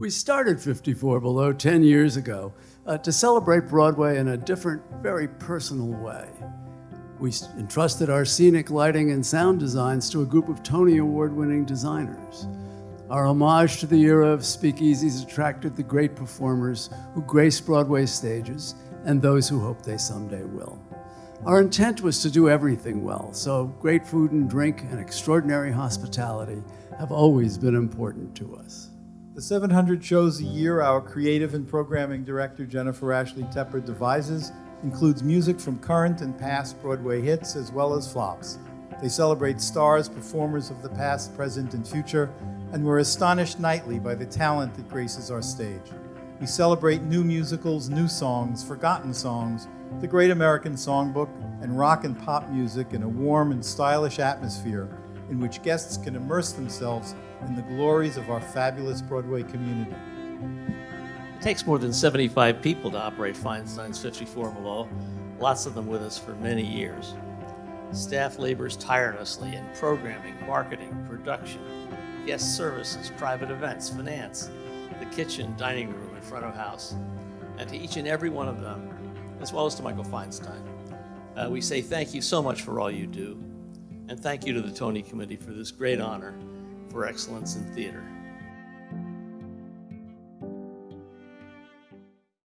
We started 54 Below 10 years ago uh, to celebrate Broadway in a different, very personal way. We entrusted our scenic lighting and sound designs to a group of Tony Award winning designers. Our homage to the era of speakeasies attracted the great performers who grace Broadway stages and those who hope they someday will. Our intent was to do everything well, so great food and drink and extraordinary hospitality have always been important to us. The 700 shows a year our creative and programming director Jennifer Ashley Tepper devises includes music from current and past Broadway hits as well as flops. They celebrate stars, performers of the past, present, and future, and we're astonished nightly by the talent that graces our stage. We celebrate new musicals, new songs, forgotten songs, the Great American Songbook, and rock and pop music in a warm and stylish atmosphere in which guests can immerse themselves in the glories of our fabulous Broadway community. It takes more than 75 people to operate Feinstein's 54 Below, lots of them with us for many years. Staff labors tirelessly in programming, marketing, production, guest services, private events, finance, the kitchen, dining room, and front of house. And to each and every one of them, as well as to Michael Feinstein, uh, we say thank you so much for all you do. And thank you to the Tony Committee for this great honor for excellence in theater.